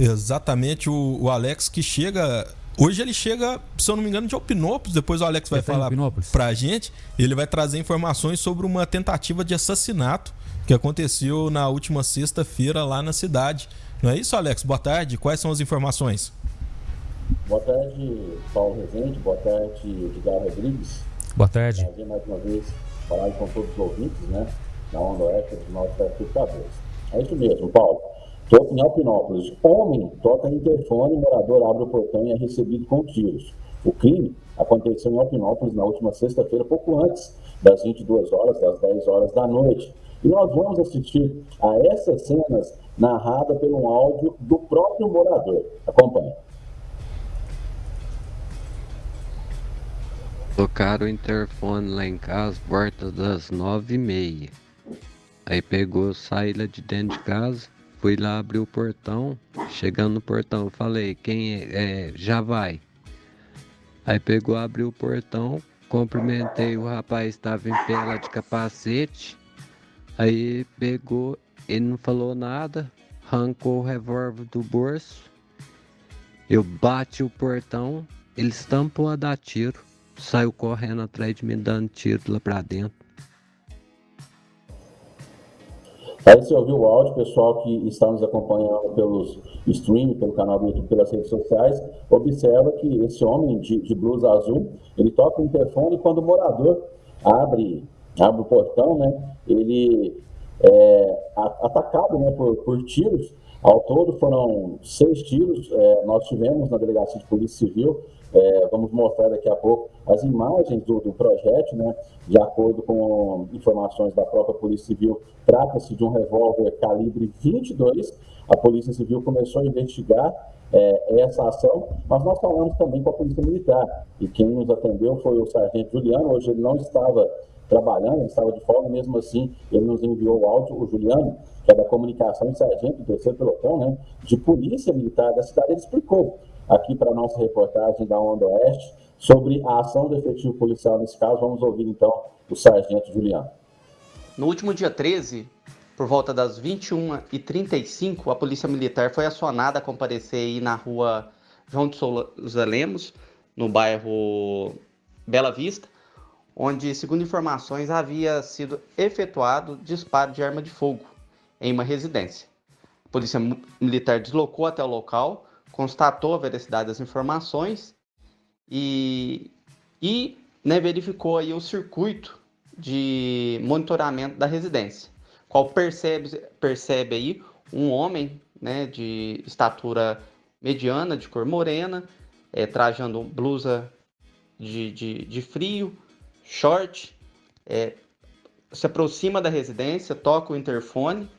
Exatamente, o, o Alex que chega Hoje ele chega, se eu não me engano, de Alpinópolis. Depois o Alex vai tá falar pra gente. Ele vai trazer informações sobre uma tentativa de assassinato que aconteceu na última sexta-feira lá na cidade. Não é isso, Alex? Boa tarde. Quais são as informações? Boa tarde, Paulo Rezende. Boa tarde, Edgar Rodrigues. Boa tarde. Prazer mais uma vez falar com todos os ouvintes, né? Na Onda Oeste dos nossos telespectadores. É isso mesmo, Paulo. Toca em Alpinópolis. Homem toca interfone, morador abre o portão e é recebido com tiros. O crime aconteceu em Alpinópolis na última sexta-feira, pouco antes das 22 horas, das 10 horas da noite. E nós vamos assistir a essas cenas narradas pelo áudio do próprio morador. Acompanhe. Tocaram o interfone lá em casa, porta das nove e meia. Aí pegou, saída de dentro de casa, Fui lá abrir o portão, chegando no portão, falei, quem é? é já vai. Aí pegou, abriu o portão, cumprimentei o rapaz, estava em pé lá de capacete. Aí pegou, ele não falou nada, arrancou o revólver do bolso. Eu bati o portão, ele estampou a dar tiro, saiu correndo atrás de mim dando tiro lá pra dentro. Aí você ouviu o áudio, pessoal que está nos acompanhando pelos streaming, pelo canal do YouTube, pelas redes sociais, observa que esse homem de, de blusa azul, ele toca o interfone e quando o morador abre, abre o portão, né, ele é atacado né, por, por tiros. Ao todo foram seis tiros, é, nós tivemos na delegacia de polícia civil, é, vamos mostrar daqui a pouco as imagens do, do projeto, né? De acordo com informações da própria Polícia Civil, trata-se de um revólver calibre 22. A Polícia Civil começou a investigar é, essa ação, mas nós falamos também com a Polícia Militar. E quem nos atendeu foi o Sargento Juliano. Hoje ele não estava trabalhando, estava de folga, mesmo assim ele nos enviou o áudio, o Juliano, que é da comunicação e sargento do terceiro pelotão, né, de polícia militar da cidade, ele explicou aqui para a nossa reportagem da Onda Oeste sobre a ação do efetivo policial nesse caso. Vamos ouvir então o sargento Juliano. No último dia 13, por volta das 21h35, a Polícia Militar foi acionada a comparecer aí na rua João de Souza Lemos, no bairro Bela Vista, onde, segundo informações, havia sido efetuado disparo de arma de fogo em uma residência. A Polícia Militar deslocou até o local, constatou a veracidade das informações e, e né, verificou aí o circuito de monitoramento da residência, qual percebe, percebe aí um homem né, de estatura mediana, de cor morena, é, trajando blusa de, de, de frio, short, é, se aproxima da residência, toca o interfone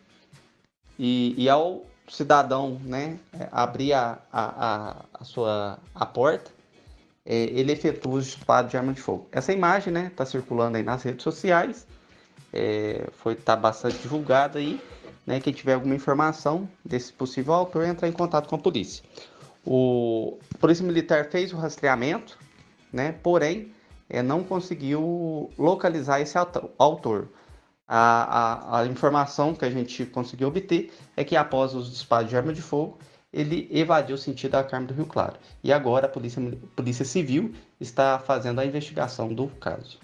e, e ao cidadão né, é, abrir a, a, a, sua a porta, é, ele efetua o disparo de arma de fogo. Essa imagem está né, tá circulando aí nas redes sociais, é, foi tá bastante divulgada aí. Né, quem tiver alguma informação desse possível autor, entrar em contato com a polícia. O a Polícia Militar fez o rastreamento, né, porém é, não conseguiu localizar esse autor a, a, a, informação que a gente conseguiu obter é que após os disparos de arma de fogo, ele evadiu o sentido da Carme do Rio Claro. E agora a Polícia, Polícia Civil está fazendo a investigação do caso.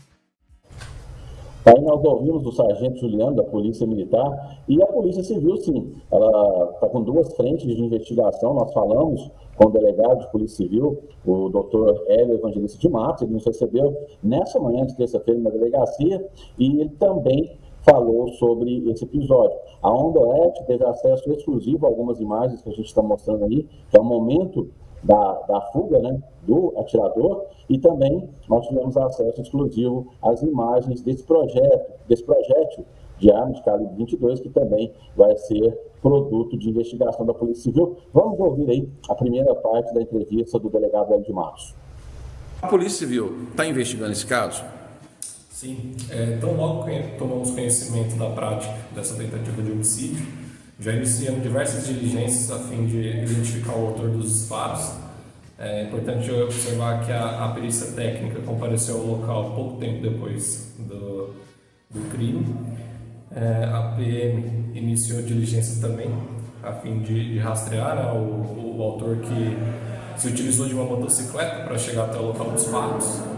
Aí nós ouvimos do Sargento Juliano, da Polícia Militar, e a Polícia Civil, sim, ela está com duas frentes de investigação. Nós falamos com o delegado de Polícia Civil, o doutor Hélio Evangelista de Matos, ele nos recebeu nessa manhã de terça-feira na delegacia, e ele também falou sobre esse episódio. A Onda Oeste teve acesso exclusivo a algumas imagens que a gente está mostrando aí, que é o momento da, da fuga né, do atirador, e também nós tivemos acesso exclusivo às imagens desse projeto, desse projétil de armas de calibre 22, que também vai ser produto de investigação da Polícia Civil. Vamos ouvir aí a primeira parte da entrevista do delegado Hélio de Março. A Polícia Civil está investigando esse caso? Sim, é, então logo tomamos conhecimento da prática dessa tentativa de homicídio, já iniciamos diversas diligências a fim de identificar o autor dos disparos. É importante observar que a, a perícia técnica compareceu ao local pouco tempo depois do, do crime. É, a PM iniciou diligências também a fim de, de rastrear né, o, o autor que se utilizou de uma motocicleta para chegar até o local dos fatos.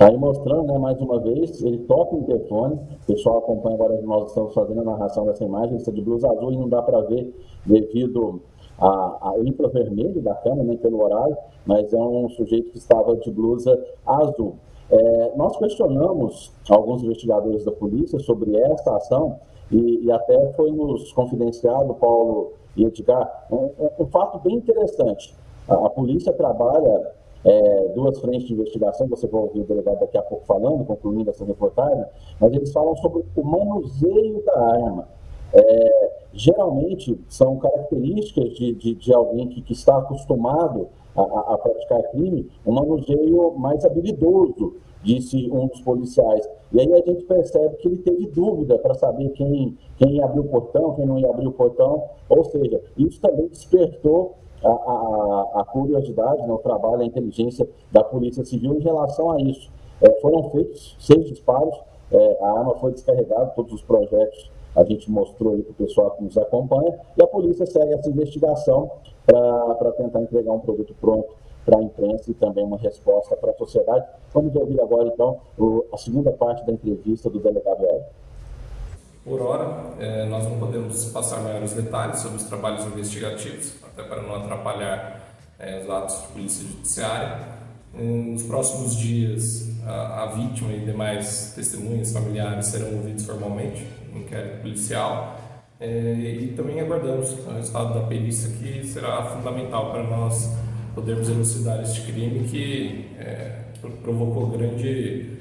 Aí mostrando, né, mais uma vez, ele toca o interfone, o pessoal acompanha agora, nós estamos fazendo a narração dessa imagem, está de blusa azul e não dá para ver devido ao infravermelho da câmera, nem pelo horário, mas é um sujeito que estava de blusa azul. É, nós questionamos alguns investigadores da polícia sobre essa ação e, e até foi nos confidenciado, Paulo e Edgar, um, um, fato bem interessante. A, a polícia trabalha é, duas frentes de investigação, você vai ouvir o delegado daqui a pouco falando, concluindo essa reportagem, mas eles falam sobre o manuseio da arma. É, geralmente são características de, de, de alguém que, que, está acostumado a, a, praticar crime, um manuseio mais habilidoso, disse um dos policiais. E aí a gente percebe que ele teve dúvida para saber quem, quem ia abrir o portão, quem não ia abrir o portão, ou seja, isso também despertou a, a, a curiosidade, né, o trabalho, a inteligência da Polícia Civil em relação a isso. É, foram feitos seis disparos, é, a arma foi descarregada, todos os projetos a gente mostrou aí para o pessoal que nos acompanha, e a polícia segue essa investigação para tentar entregar um produto pronto para a imprensa e também uma resposta para a sociedade. Vamos ouvir agora, então, o, a segunda parte da entrevista do delegado Hélio. Por hora, é, nós não podemos passar maiores detalhes sobre os trabalhos investigativos, até para não atrapalhar é, os atos de polícia judiciária. Nos próximos dias, a, vítima e demais testemunhas familiares serão ouvidos formalmente no inquérito policial. É, e também aguardamos o resultado da perícia, que será fundamental para nós podermos elucidar este crime que provocou grande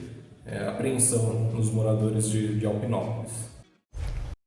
apreensão nos moradores de Alpinópolis.